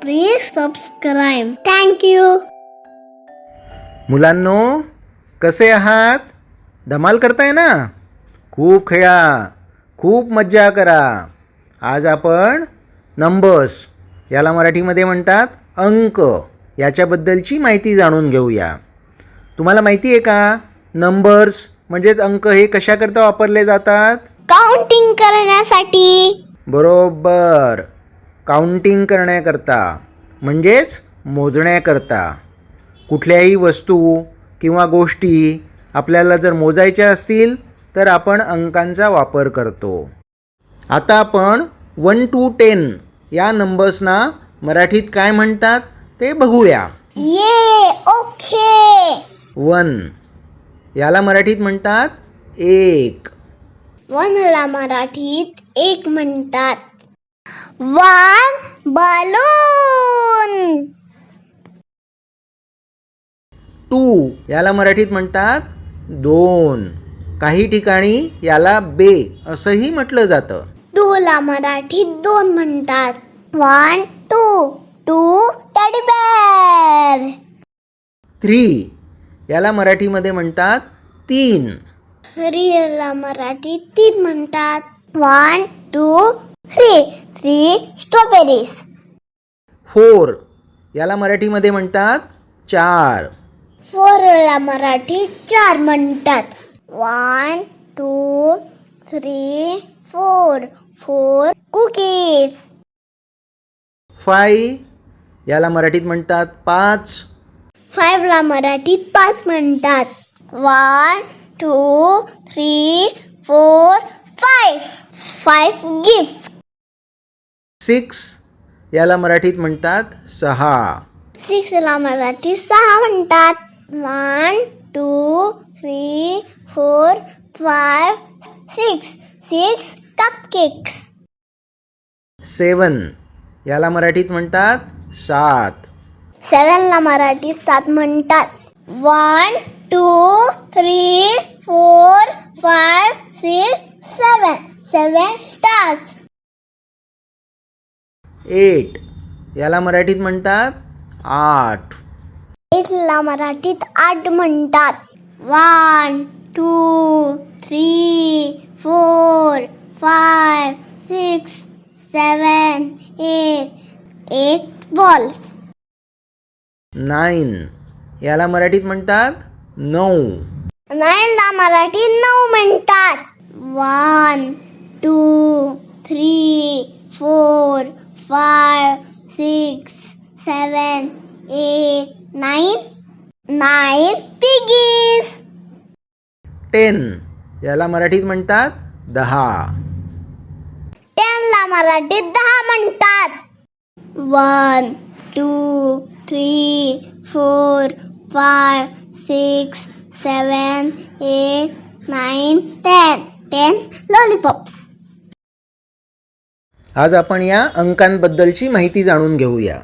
Please subscribe. Thank you मुलांनो कसे आहात? धमाल करताय ना? खूप खेळा खूप मज्जा करा. आज आपण नंबर्स याला मराठीमध्ये म्हणतात अंक. याच्याबद्दलची माहिती जाणून घेऊया. तुम्हाला माहिती आहे का? नंबर्स म्हणजेच अंक हे कशाकरता वापरले जातात? काउंटिंग करण्यासाठी. बरोबर. काउंटिंग करण्याकरता म्हणजेच मोजण्याकरता कुठल्याही वस्तू किंवा गोष्टी आपल्याला जर मोजायच्या असतील तर आपण अंकांचा वापर करतो. आता आपण वन टू टेन या नंबर्सना मराठीत काय म्हणतात ते बघूया. ये ओके. वन. याला मराठीत म्हणतात एक. वनला मराठीत एक म्हणतात. One balloon. टू याला मराठीत म्हणतात दोन. काही ठिकाणी याला बे असंही म्हटलं जातं. टू ला मराठीत दोन म्हणतात. One two. Two teddy bear three याला मराठीमध्ये म्हणतात तीन. ला मराठीत तीन म्हणतात. One two three. Three strawberries four याला मराठीमध्ये म्हणतात चार. फोर ला मराठीत चार म्हणतात. One two three four four cookies five याला मराठीत म्हणतात पाच. फाईव्ह ला मराठीत पाच म्हणतात. One two three four five five gift six याला मराठीत म्हणतात सहा. सिक्स ला मराठीत सहा म्हणतात. One two three four five six. Six cupcakes seven याला मराठीत म्हणतात सात. सेवन ला मराठीत सात म्हणतात. One two three four five six seven seven stars eight. याला मराठीत म्हणतात आठ. एट ला मराठीत आठ म्हणतात. One two three four five six seven eight eight balls. Nine. याला मराठीत म्हणतात नऊ. नाईन ला मराठीत नऊ म्हणतात. One two three four five six seven eight nine nine piggies ten याला मराठीत म्हणतात दहा. टेन ला मराठीत दहा म्हणतात. One two three four five six seven eight nine ten ten lollipops आज आपण या अंकांबद्दलची माहिती जाणून घेऊया.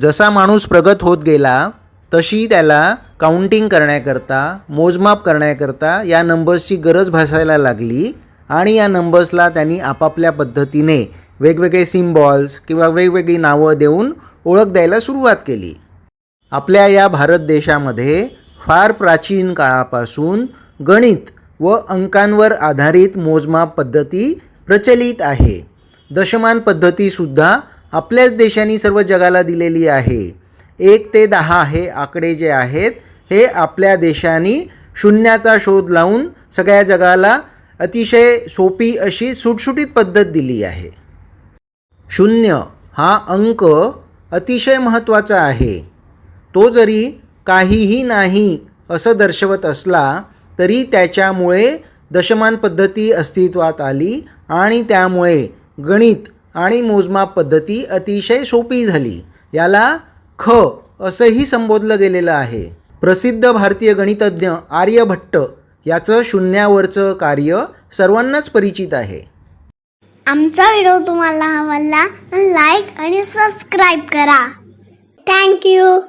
जसा माणूस प्रगत होत गेला तशी त्याला काउंटिंग करण्याकरता मोजमाप करण्याकरता या नंबर्सची गरज भासायला लागली आणि या नंबर्सला त्यांनी आपापल्या पद्धतीने वेगवेगळे सिम्बॉल्स किंवा वेगवेगळी नावं देऊन ओळख द्यायला सुरुवात केली. आपल्या या भारत देशामध्ये फार प्राचीन काळापासून गणित व अंकांवर आधारित मोजमाप पद्धती प्रचलित आहे. दशमान पद्धतीसुद्धा आपल्याच देशाने सर्व जगाला दिलेली आहे. एक ते दहा हे आकडे जे आहेत हे आपल्या देशाने शून्याचा शोध लावून सगळ्या जगाला अतिशय सोपी अशी सुटसुटीत पद्धत दिली आहे. शून्य हा अंक अतिशय महत्त्वाचा आहे. तो जरी काहीही नाही असं दर्शवत असला तरी त्याच्यामुळे दशमान पद्धती अस्तित्वात आली आणि त्यामुळे गणित आणि मोजमाप पद्धती अतिशय सोपी झाली. याला ख असंही संबोधलं गेलेलं आहे. प्रसिद्ध भारतीय गणितज्ञ आर्यभट्ट याचं शून्यावरचं कार्य सर्वांनाच परिचित आहे. आमचा व्हिडिओ तुम्हाला आवडला लाईक आणि सबस्क्राईब करा. थँक्यू